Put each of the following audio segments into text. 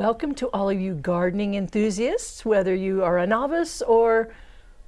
Welcome to all of you gardening enthusiasts, whether you are a novice or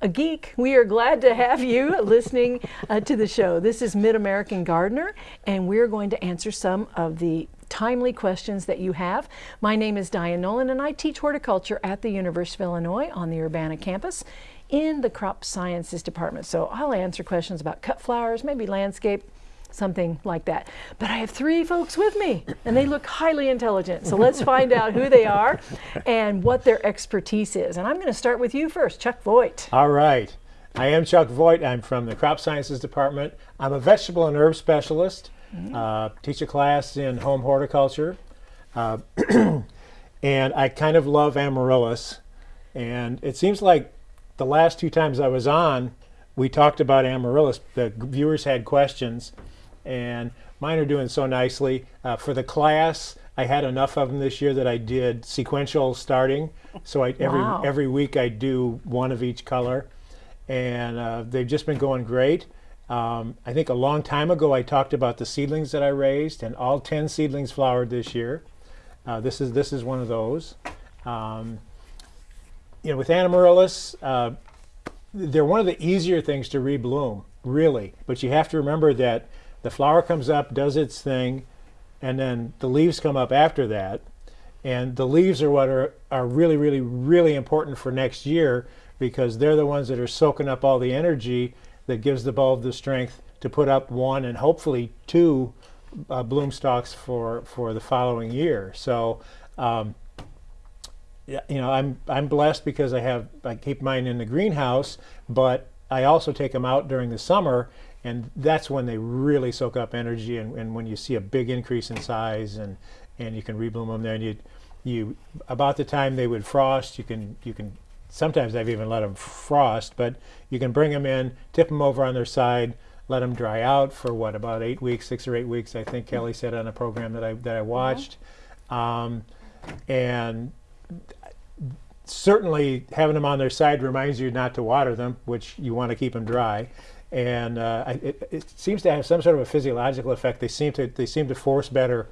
a geek. We are glad to have you listening uh, to the show. This is Mid American Gardener, and we're going to answer some of the timely questions that you have. My name is Diane Nolan, and I teach horticulture at the University of Illinois on the Urbana campus in the Crop Sciences Department. So I'll answer questions about cut flowers, maybe landscape, something like that. But I have three folks with me, and they look highly intelligent. So let's find out who they are and what their expertise is. And I'm going to start with you first, Chuck Voigt. All right. I am Chuck Voigt. I'm from the Crop Sciences Department. I'm a vegetable and herb specialist. Mm -hmm. uh, teach a class in home horticulture. Uh, and I kind of love amaryllis. And it seems like the last two times I was on, we talked about amaryllis. The viewers had questions and mine are doing so nicely. Uh, for the class, I had enough of them this year that I did sequential starting. So I, every wow. every week I do one of each color, and uh, they've just been going great. Um, I think a long time ago I talked about the seedlings that I raised, and all 10 seedlings flowered this year. Uh, this is this is one of those. Um, you know, with Amaryllis, uh, they're one of the easier things to rebloom, really. But you have to remember that the flower comes up, does its thing, and then the leaves come up after that. And the leaves are what are, are really, really, really important for next year because they're the ones that are soaking up all the energy that gives the bulb the strength to put up one and hopefully two uh, bloom stalks for, for the following year. So, um, you know, I'm, I'm blessed because I have, I keep mine in the greenhouse, but I also take them out during the summer and that's when they really soak up energy and, and when you see a big increase in size and and you can rebloom them there. And you you about the time they would frost you can you can sometimes I've even let them frost but you can bring them in tip them over on their side let them dry out for what about eight weeks six or eight weeks I think Kelly said on a program that I that I watched. Um, and certainly having them on their side reminds you not to water them which you want to keep them dry and uh, it, it, seems to have some sort of a physiological effect. They seem to they seem to force better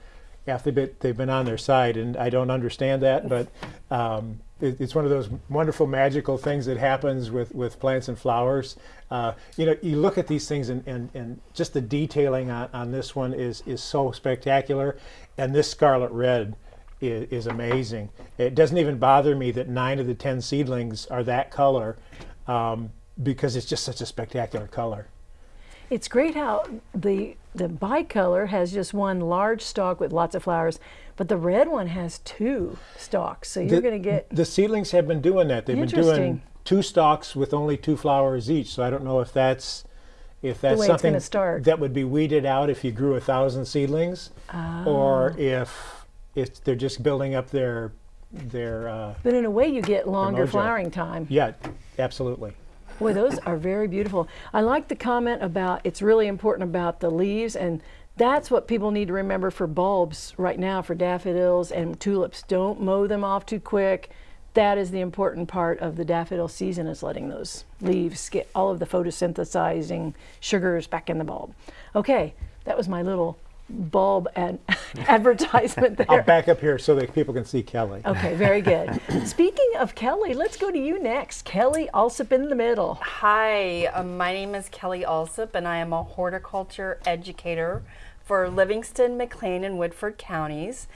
after they've been on their side, and I don't understand that, but um, it, it's one of those wonderful magical things that happens with with plants and flowers. Uh, you know, you look at these things, and, and, and just the detailing on, on this one is is so spectacular, and this scarlet red. Is, amazing. It doesn't even bother me that nine of the ten seedlings are that color. Um, because it's just such a spectacular color. It's great how the the bicolor has just one large stalk with lots of flowers, but the red one has two stalks. So you're going to get the seedlings have been doing that. They've been doing two stalks with only two flowers each. So I don't know if that's if that's something that would be weeded out if you grew a thousand seedlings, or if if they're just building up their their. Uh, but in a way, you get longer flowering time. Yeah, absolutely. Boy, those are very beautiful. I like the comment about it's really important about the leaves and that's what people need to remember for bulbs right now for daffodils and tulips. Don't mow them off too quick. That is the important part of the daffodil season is letting those leaves get all of the photosynthesizing sugars back in the bulb. Okay, that was my little bulb ad advertisement there. I'll back up here so that people can see Kelly. Okay, very good. Speaking of Kelly, let's go to you next. Kelly Allsup in the middle. Hi, um, my name is Kelly Allsup and I am a horticulture educator for Livingston, McLean, and Woodford counties.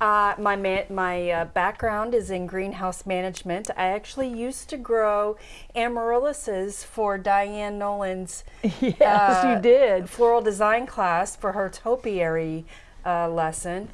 Uh, my my uh, background is in greenhouse management. I actually used to grow amaryllises for Diane Nolan's yes, uh, you did floral design class for her topiary uh, lesson,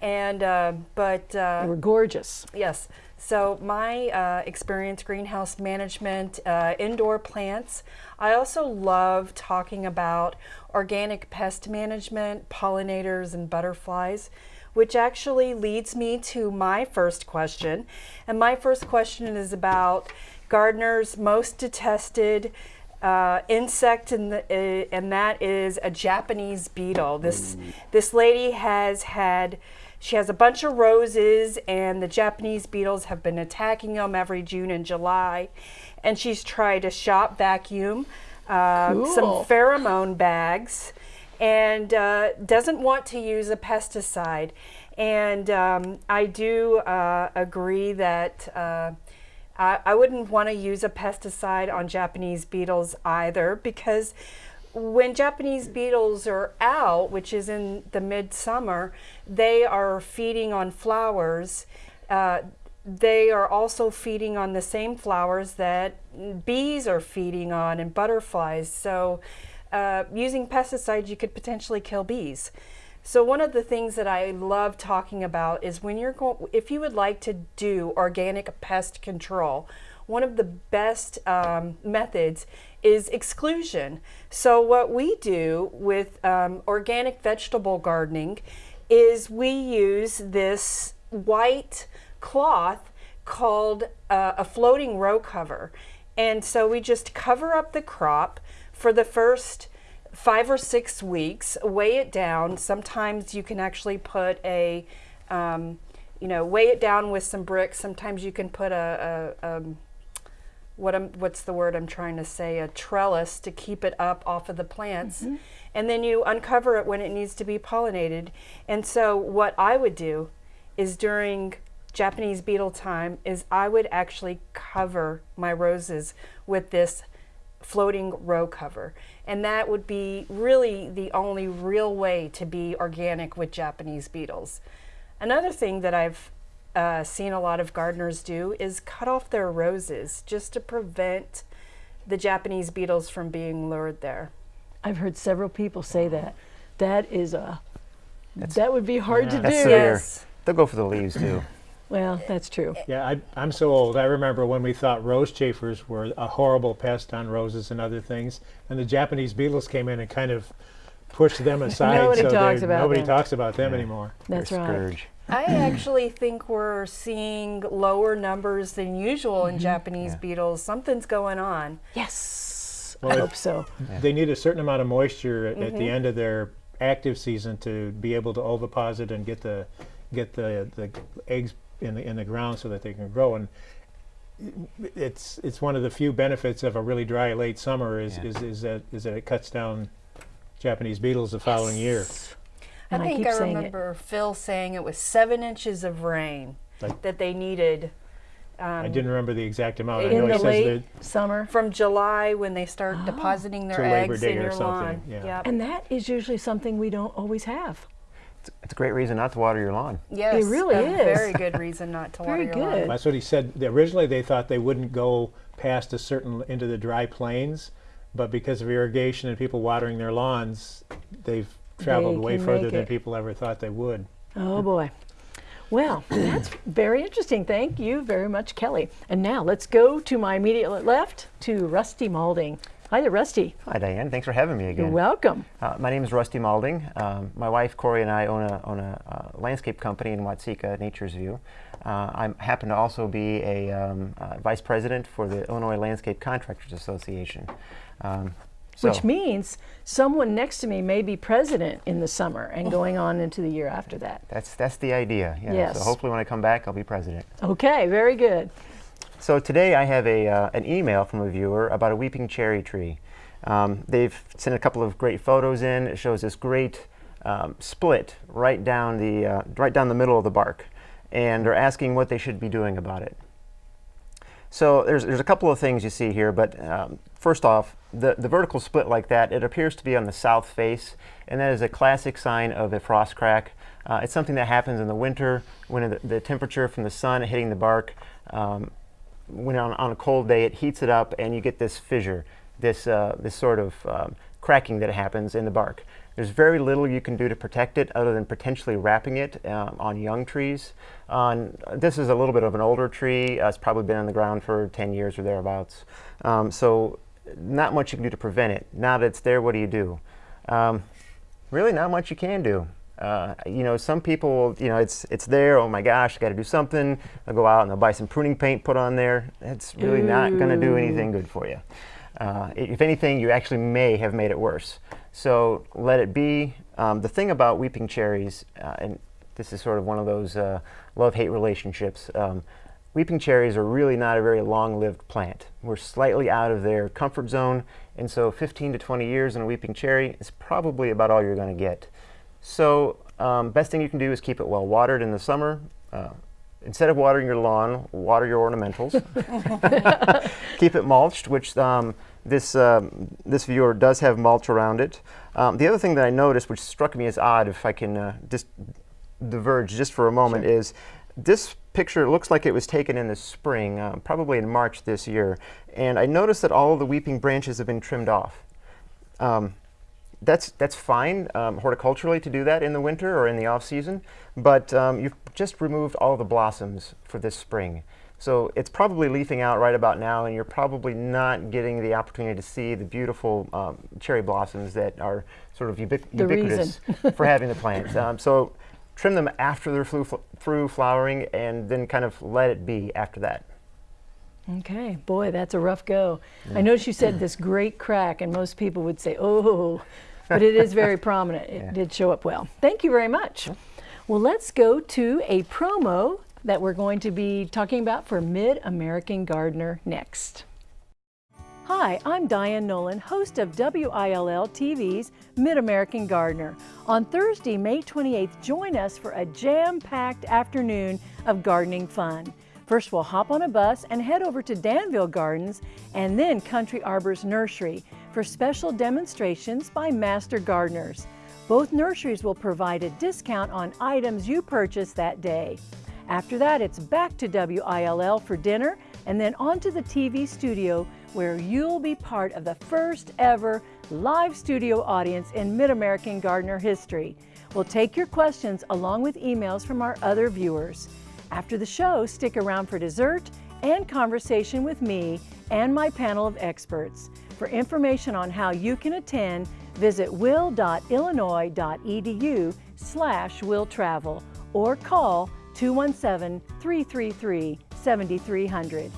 and uh, but uh, they were gorgeous. Yes. So my experience greenhouse management, indoor plants. I also love talking about organic pest management, pollinators, and butterflies which actually leads me to my first question. And my first question is about gardeners' most detested uh, insect, and, uh, and that is a Japanese beetle. This, mm. this lady has had, she has a bunch of roses, and the Japanese beetles have been attacking them every June and July. And she's tried a shop vacuum, uh, cool. some pheromone bags, and uh, doesn't want to use a pesticide. And um, I do uh, agree that uh, I, I wouldn't want to use a pesticide on Japanese beetles either because when Japanese beetles are out, which is in the midsummer, they are feeding on flowers. Uh, they are also feeding on the same flowers that bees are feeding on and butterflies. So, uh, using pesticides, you could potentially kill bees. So one of the things that I love talking about is when you're going, if you would like to do organic pest control, one of the best um, methods is exclusion. So what we do with um, organic vegetable gardening is we use this white cloth called uh, a floating row cover. And so we just cover up the crop for the first five or six weeks, weigh it down. Sometimes you can actually put a, um, you know, weigh it down with some bricks. Sometimes you can put a, a, a um, what I'm, what's the word I'm trying to say, a trellis to keep it up off of the plants. Mm -hmm. And then you uncover it when it needs to be pollinated. And so what I would do is during Japanese beetle time is I would actually cover my roses with this floating row cover. And that would be really the only real way to be organic with Japanese beetles. Another thing that I've uh, seen a lot of gardeners do is cut off their roses just to prevent the Japanese beetles from being lured there. I've heard several people say that. That is a, that's, that would be hard yeah. to that's do. Yes. They'll go for the leaves too. Well, that's true. Yeah, I, am so old. I remember when we thought rose chafers were a horrible pest on roses and other things, and the Japanese beetles came in and kind of pushed them aside. nobody so talks about nobody them. talks about them yeah. anymore. That's They're right. Scourge. I actually think we're seeing lower numbers than usual in mm -hmm. Japanese yeah. beetles. Something's going on. Yes, well, I hope so. They need a certain amount of moisture at, mm -hmm. at the mm-hmm. end of their active season to be able to oviposit and get the get the the eggs in the in the ground so that they can grow and it's it's one of the few benefits of a really dry late summer is yeah. is, is that is that it cuts down Japanese beetles the following yes. year. And I think I, I remember it. Phil saying it was seven inches of rain like, that they needed. Um, I didn't remember the exact amount. In the late summer, from July when they start oh. depositing their eggs in your lawn. Yeah. Yep. And that is usually something we don't always have. It's, a great reason not to water your lawn. Yes, it really is. a is. very good reason not to water your good. lawn. That's what he said. Originally, they thought they wouldn't go past a certain into the dry plains, but because of irrigation and people watering their lawns, they've traveled they way further than people ever thought they would. Oh boy. Well, that's very interesting. Thank you very much, Kelly. And now let's go to my immediate left to Rusty Malding. Hi there, Rusty. Hi, Diane. Thanks for having me again. You're welcome. Uh, my name is Rusty Malding. Um, my wife, Corey, and I own a, own a uh, landscape company in Watseka, Nature's View. Uh, I happen to also be a um, uh, vice president for the Illinois Landscape Contractors Association. Um, so. Which means someone next to me may be president in the summer and going on into the year after that. That's, that's the idea. Yeah. Yes. So hopefully when I come back, I'll be president. Okay, very good. So today I have a, uh, an email from a viewer about a weeping cherry tree. Um, they've sent a couple of great photos in. It shows this great um, split right down, the, uh, right down the middle of the bark. And they're asking what they should be doing about it. So there's, there's a couple of things you see here, but um, first off, the, the vertical split like that, it appears to be on the south face, and that is a classic sign of a frost crack. Uh, it's something that happens in the winter when the, the temperature from the sun hitting the bark um, when on, on, a cold day, it heats it up and you get this fissure, this, uh, this sort of um, cracking that happens in the bark. There's very little you can do to protect it other than potentially wrapping it um, on young trees. On, this is a little bit of an older tree. Uh, it's probably been on the ground for 10 years or thereabouts. Um, so not much you can do to prevent it. Now that it's there, what do you do? Um, really not much you can do. Uh, you know, some people, you know, it's it's there. Oh my gosh, I got to do something. They'll go out and they'll buy some pruning paint, put on there. It's really Ooh. not going to do anything good for you. Uh, if anything, you actually may have made it worse. So let it be. Um, the thing about weeping cherries, uh, and this is sort of one of those uh, love-hate relationships. Um, weeping cherries are really not a very long-lived plant. We're slightly out of their comfort zone, and so 15 to 20 years in a weeping cherry is probably about all you're going to get. So Um, best thing you can do is keep it well watered in the summer. Uh, instead of watering your lawn, water your ornamentals. keep it mulched, which um, this, um, this viewer does have mulch around it. Um, the other thing that I noticed, which struck me as odd, if I can uh, just diverge just for a moment, Sure. is this picture looks like it was taken in the spring, uh, probably in March this year. And I noticed that all of the weeping branches have been trimmed off. Um, that's that's fine um, horticulturally to do that in the winter or in the off season, but um, you've just removed all the blossoms for this spring. So it's probably leafing out right about now, and you're probably not getting the opportunity to see the beautiful um, cherry blossoms that are sort of The ubiquitous for having the plants. Um, so trim them after they're flu- through flowering, and then kind of let it be after that. Okay, boy, that's a rough go. I noticed you said this great crack, and most people would say, oh, but it is very prominent. It Yeah. did show up well. Thank you very much. Well, let's go to a promo that we're going to be talking about for Mid American Gardener next. Hi, I'm Diane Nolan, host of WILL TV's Mid American Gardener. On Thursday, May 28th, join us for a jam packed afternoon of gardening fun. First, we'll hop on a bus and head over to Danville Gardens and then Country Arbors Nursery for special demonstrations by master gardeners. Both nurseries will provide a discount on items you purchase that day. After that, it's back to WILL for dinner and then on to the TV studio where you'll be part of the first ever live studio audience in Mid American Gardener history. We'll take your questions along with emails from our other viewers. After the show, stick around for dessert and conversation with me and my panel of experts. For information on how you can attend, visit will.illinois.edu slash willtravel or call 217-333-7300.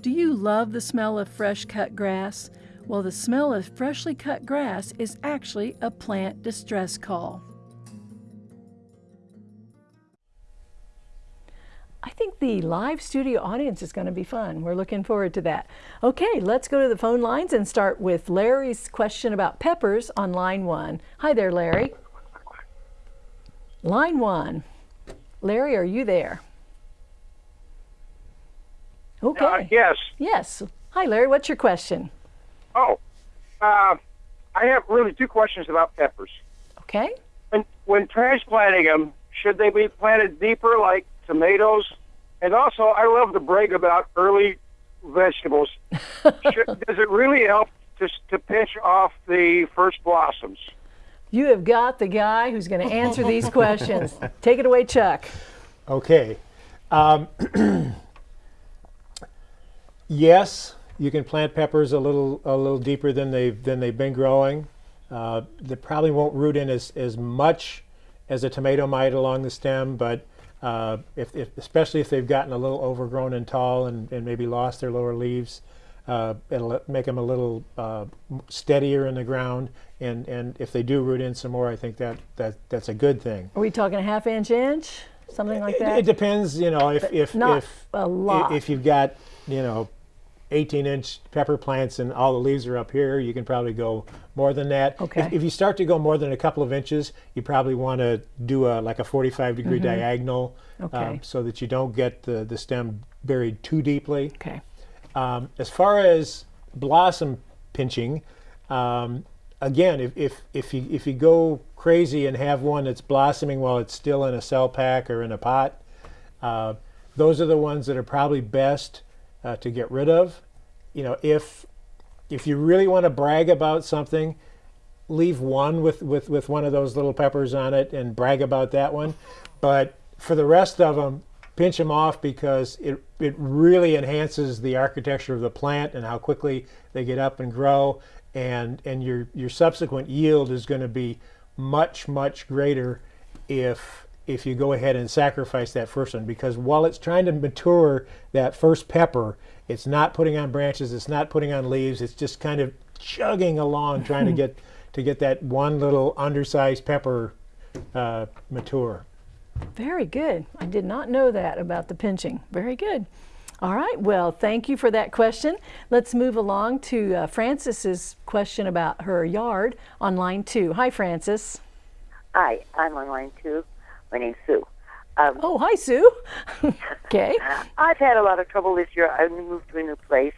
Do you love the smell of fresh cut grass? Well, the smell of freshly cut grass is actually a plant distress call. I think the live studio audience is going to be fun. We're looking forward to that. Okay, let's go to the phone lines and start with Larry's question about peppers on line one. Hi there, Larry. Line one. Larry, are you there? Okay. Uh, yes. Yes. Hi, Larry. What's your question? Oh, uh, I have really two questions about peppers. Okay. When, when transplanting them, should they be planted deeper like tomatoes? And also, I love to brag about early vegetables. should, does it really help to, to pinch off the first blossoms? You have got the guy who's going to answer these questions. Take it away, Chuck. Okay. Um, yes, you can plant peppers a little a little deeper than they've than they've been growing. Uh, they probably won't root in as, as much as a tomato might along the stem, but uh, if, if, especially if they've gotten a little overgrown and tall and, and maybe lost their lower leaves, uh, it'll make them a little uh, steadier in the ground. And, and if they do root in some more, I think that, that that's a good thing. Are we talking a half inch inch? Something like It, that? it depends, you know, if if not if a lot. if you've got you know 18 inch pepper plants and all the leaves are up here, you can probably go more than that. Okay. If, if you start to go more than a couple of inches, you probably want to do a like a 45 degree diagonal, Mm-hmm. Okay. um, so that you don't get the the stem buried too deeply. okay. Um, as far as blossom pinching, um, again, if, if, if, you, if you go crazy and have one that's blossoming while it's still in a cell pack or in a pot, uh, those are the ones that are probably best uh, to get rid of. You know, if, if you really want to brag about something, leave one with, with, with one of those little peppers on it and brag about that one. But for the rest of them, pinch them off because it, it really enhances the architecture of the plant and how quickly they get up and grow. And, and your, your subsequent yield is going to be much, much greater if, if you go ahead and sacrifice that first one. Because while it's trying to mature that first pepper, it's not putting on branches, it's not putting on leaves, it's just kind of chugging along trying to get to get that one little undersized pepper uh, mature. Very good. I did not know that about the pinching. Very good. All right. Well, thank you for that question. Let's move along to uh, Francis's question about her yard on line two. Hi, Francis. Hi, I'm on line two. My name's Sue. Um, Oh, hi, Sue. okay. I've had a lot of trouble this year. I moved to a new place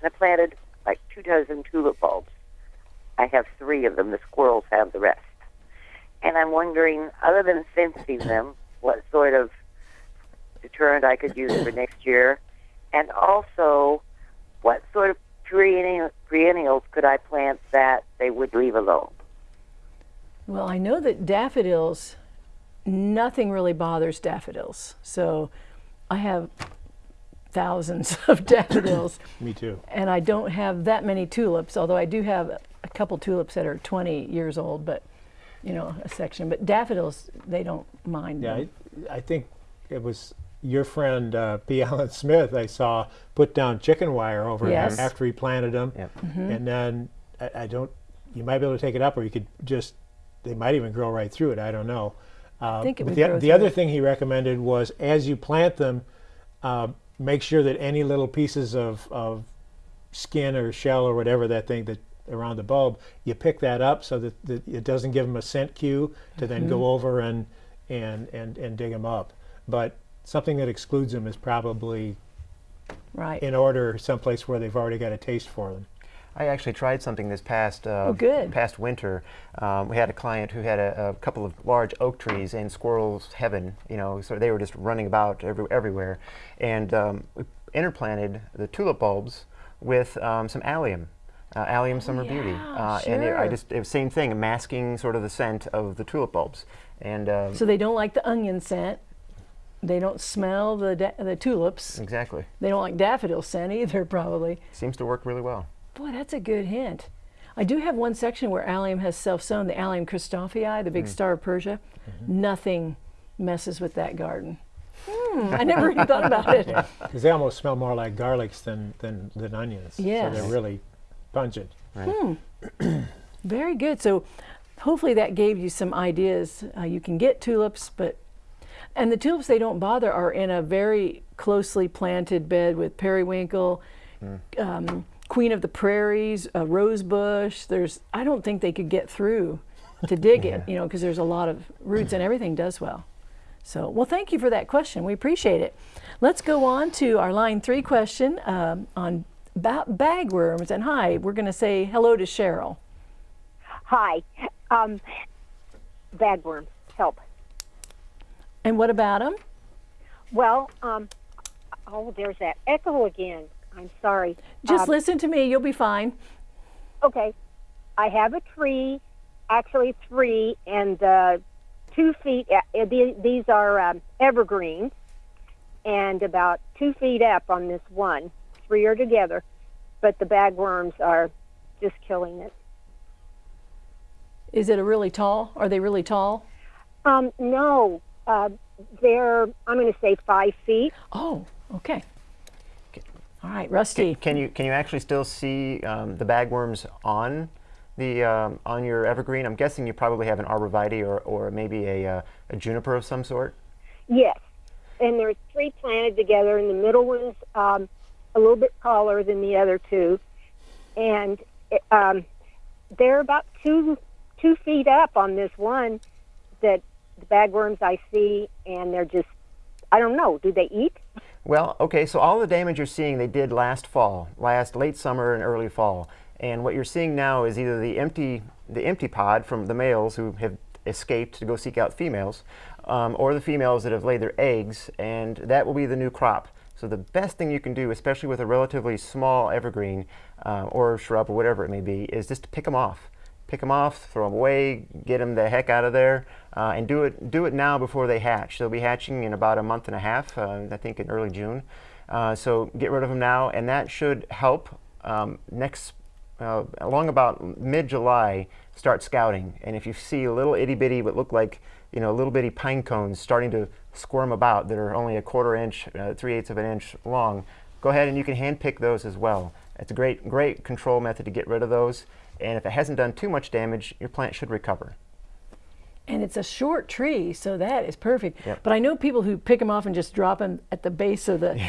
and I planted like two dozen tulip bulbs. I have three of them. The squirrels have the rest. And I'm wondering, other than fencing them, what sort of deterrent I could use for next year, and also what sort of perennial, perennials could I plant that they would leave alone. Well, I know that daffodils, nothing really bothers daffodils. So I have thousands of daffodils, Me too. and I don't have that many tulips, although I do have a couple tulips that are 20 years old, but you know, a section. But daffodils, they don't mind. Yeah, them. I, I think it was your friend uh, P. Allen Smith. I saw put down chicken wire over Yes. him after he planted them, Yep. and then I, I don't. You might be able to take it up, or you could just. They might even grow right through it. I don't know. Uh, think it would the, the other thing he recommended was as you plant them, uh, make sure that any little pieces of, of skin or shell or whatever that thing that around the bulb, you pick that up so that, that it doesn't give them a scent cue to then Mm-hmm. go over and and and and dig them up. But something that excludes them is probably right. in order someplace where they've already got a taste for them. I actually tried something this past uh, Oh, good. past winter. Um, we had a client who had a, a couple of large oak trees in squirrels' heaven. You know, so they were just running about every, everywhere, and um, we interplanted the tulip bulbs with um, some allium. Uh, allium summer beauty, yeah, uh, and it, I just it same thing, masking sort of the scent of the tulip bulbs, and um, So they don't like the onion scent. They don't smell the da- the tulips. exactly They don't like daffodil scent either, probably. seems to work really well. Boy, that's a good hint. I do have one section where allium has self-sown, the allium christophii, the big Mm. star of Persia. Mm-hmm. Nothing messes with that garden. Hmm, I never even thought about it. Because they almost smell more like garlics than, than, than onions. So they're really pungent. Very good. So hopefully that gave you some ideas. Uh, you can get tulips, but and the tulips they don't bother are in a very closely planted bed with periwinkle, um, queen of the prairies, a rose bush. There's I don't think they could get through to dig it, you know, because there's a lot of roots and everything does well. So, well, thank you for that question. We appreciate it. Let's go on to our line three question um, on ba- bagworms. And hi, we're going to say hello to Cheryl. Hi. Um, bagworms, help. And what about them? Well, um, oh, there's that echo again. I'm sorry. Just Um, listen to me. You'll be fine. Okay. I have a tree, actually three, and uh, two feet. Uh, these are um, evergreens, and about two feet up on this one. Three are together, but the bagworms are just killing it. Is it a really tall? Are they really tall? Um, no, uh, they're, I'm going to say five feet. Oh, okay. All right, Rusty. Can you can you actually still see um, the bagworms on the um, on your evergreen? I'm guessing you probably have an arborvitae or, or maybe a, uh, a juniper of some sort. Yes, and there's three planted together, and the middle one's um, a little bit taller than the other two, and um, they're about two two feet up on this one that the bagworms I see, and they're just I don't know. Do they eat? Well, okay, so all the damage you're seeing they did last fall, last late summer and early fall. And what you're seeing now is either the empty the empty pod from the males who have escaped to go seek out females, um, or the females that have laid their eggs, and that will be the new crop. So the best thing you can do, especially with a relatively small evergreen uh, or shrub or whatever it may be, is just to pick them off. Pick them off, throw them away, get them the heck out of there, uh, and do it do it now before they hatch. They'll be hatching in about a month and a half, uh, I think in early June. Uh, so get rid of them now, and that should help um, next uh, along about mid-July start scouting. And if you see a little itty bitty, what look like you know little bitty pine cones starting to squirm about that are only a quarter inch, uh, three eighths of an inch long, go ahead and you can hand pick those as well. It's a great great control method to get rid of those. And if it hasn't done too much damage, your plant should recover. And it's a short tree, so that is perfect. Yep. But I know people who pick them off and just drop them at the base of the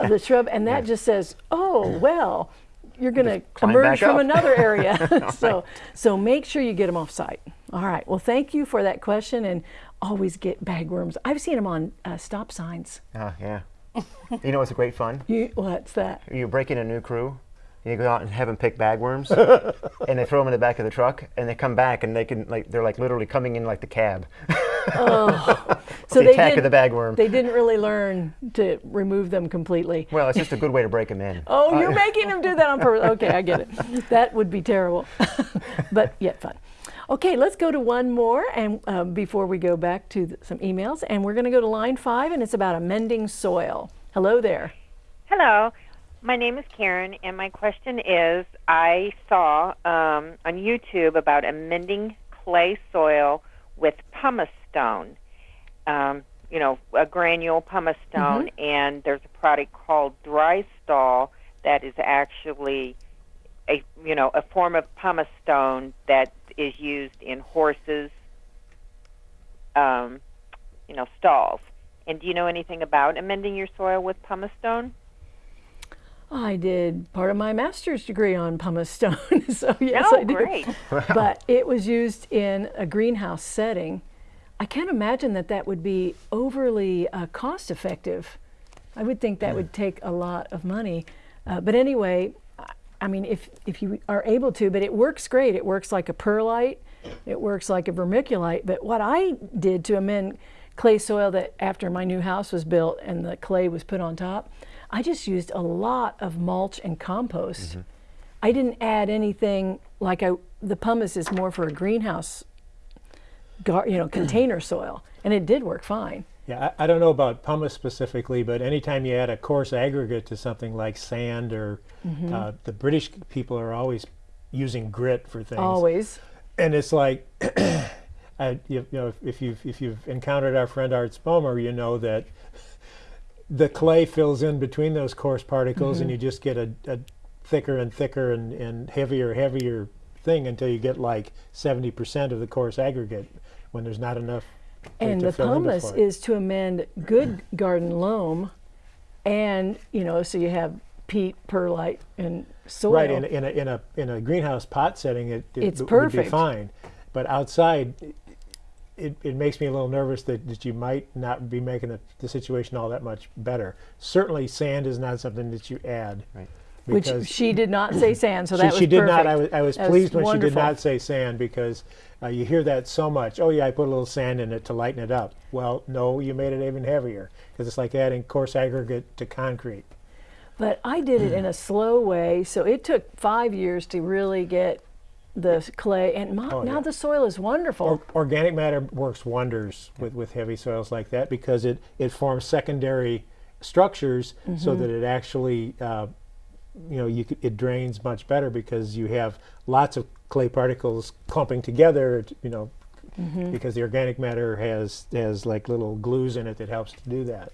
of the shrub, and that just says, "Oh well, you're going to emerge from another area." so so make sure you get them off site. All right. Well, thank you for that question, and always get bagworms. I've seen them on uh, stop signs. Oh, yeah. you know it's a great fun? You, what's that? You're breaking a new crew, you go out and have them pick bagworms, and they throw them in the back of the truck, and they come back and they can like they're like literally coming in like the cab. So the attack of the bagworm. They didn't really learn to remove them completely. Well, it's just a good way to break them in. Oh, you're making them do that on purpose. Okay, I get it. That would be terrible, but yet fun. Okay, let's go to one more, and um, before we go back to th- some emails, and we're going to go to line five, and it's about amending soil. Hello there. Hello, my name is Karen, and my question is I saw um, on YouTube about amending clay soil with pumice stone. Um, you know, a granule pumice stone, and there's a product called Dry Stall that is actually a you know a form of pumice stone that is used in horses, um, you know, stalls. And do you know anything about amending your soil with pumice stone? I did part of my master's degree on pumice stone, so yes, oh, I do. great. But it was used in a greenhouse setting. I can't imagine that that would be overly uh, cost effective. I would think that would take a lot of money. Uh, but anyway, I- I mean, if, if you are able to, but it works great. It works like a perlite, it works like a vermiculite. But what I did to amend clay soil that after my new house was built and the clay was put on top, I just used a lot of mulch and compost. I didn't add anything like I, the pumice is more for a greenhouse gar, you know, container soil, and it did work fine. Yeah, I, I don't know about pumice specifically, but anytime you add a coarse aggregate to something like sand or Mm-hmm. uh, the British people are always using grit for things. Always. And it's like, I, you, you know, if, if you've if you've encountered our friend Art Spomer, you know that the clay fills in between those coarse particles, Mm-hmm. and you just get a, a thicker and thicker and, and heavier heavier thing until you get like 70% of the coarse aggregate when there's not enough. And the pumice is to amend good garden loam, and you know, so you have peat, perlite, and soil. Right, in, a- in a in a in a greenhouse pot setting, it, it It's w- would be fine. But outside, it, it makes me a little nervous that, that you might not be making the, the situation all that much better. Certainly, sand is not something that you add. Right. Which she did not say sand, so she, that was she did perfect. not. I was, I was That was pleased when she did not say sand because uh, you hear that so much. Oh yeah, I put a little sand in it to lighten it up. Well, no, you made it even heavier because it's like adding coarse aggregate to concrete. But I did it in a slow way, so it took five years to really get the clay, and Oh, now yeah. the soil is wonderful. Or, organic matter works wonders with, with heavy soils like that because it, it forms secondary structures so Mm-hmm. that it actually, uh, you know, you it drains much better because you have lots of clay particles clumping together, you know, Mm-hmm. because the organic matter has has like little glues in it that helps to do that.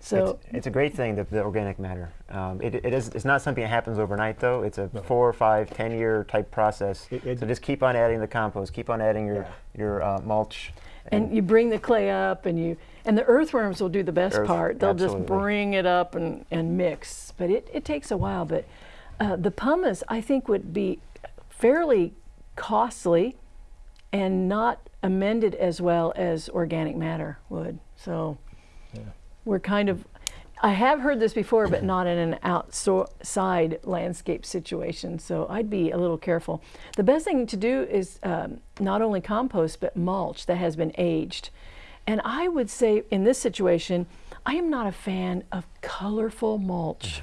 So it's, it's a great thing, the, the organic matter. Um, it, it is, it's not something that happens overnight, though. It's a four, or five, ten year type process. It- it- so just keep on adding the compost, keep on adding your, Yeah. your uh, mulch. and you bring the clay up and you and the earthworms will do the best Earth- part they'll absolutely. just bring it up and, and mix but it, it takes a while but uh, the pumice i think would be fairly costly and not amended as well as organic matter would so we're kind of i have heard this before but not in an outside landscape situation so i'd be a little careful. The best thing to do is um, not only compost but mulch that has been aged. And i would say in this situation i am not a fan of colorful mulch.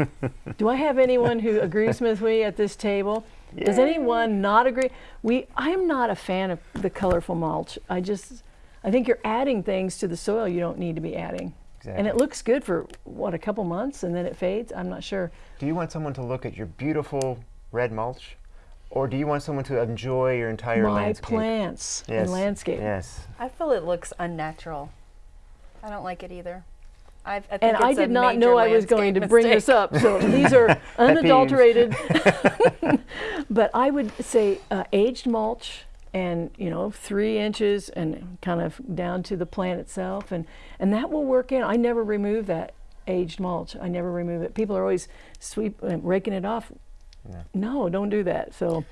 Do i have anyone who agrees with me at this table? Does anyone not agree? We i am not a fan of the colorful mulch. I just i think you're adding things to the soil you don't need to be adding and it looks good for what a couple months and then it fades i'm not sure Do you want someone to look at your beautiful red mulch? Or do you want someone to enjoy your entire my landscape? plants yes. and landscape Yes. I feel it looks unnatural. I don't like it either. I, I think and I it's a did not know I was going to landscape bring this up. So these are unadulterated. but I would say uh, aged mulch and you know three inches and kind of down to the plant itself and and that will work in. I never remove that aged mulch. I never remove it. People are always sweep uh, raking it off. No don't do that. So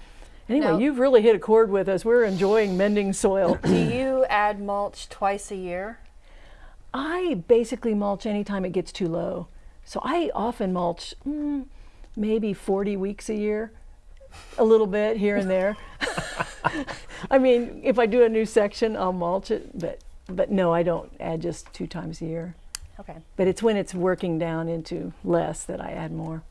anyway Now- you've really hit a chord with us. We're enjoying mending soil. Do you add mulch twice a year? i basically mulch anytime it gets too low. So i often mulch mm, maybe 40 weeks a year a little bit here and there I mean, if I do a new section, I'll mulch it, but but no, I don't add just two times a year. Okay. But it's when it's working down into less that I add more.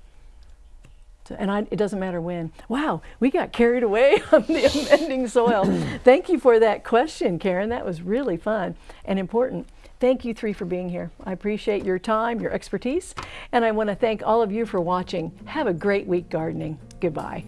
So, and I, it doesn't matter when. Wow, we got carried away on the amending soil. Thank you for that question, Karen. That was really fun and important. Thank you three for being here. I appreciate your time, your expertise, and I want to thank all of you for watching. Have a great week gardening. Goodbye.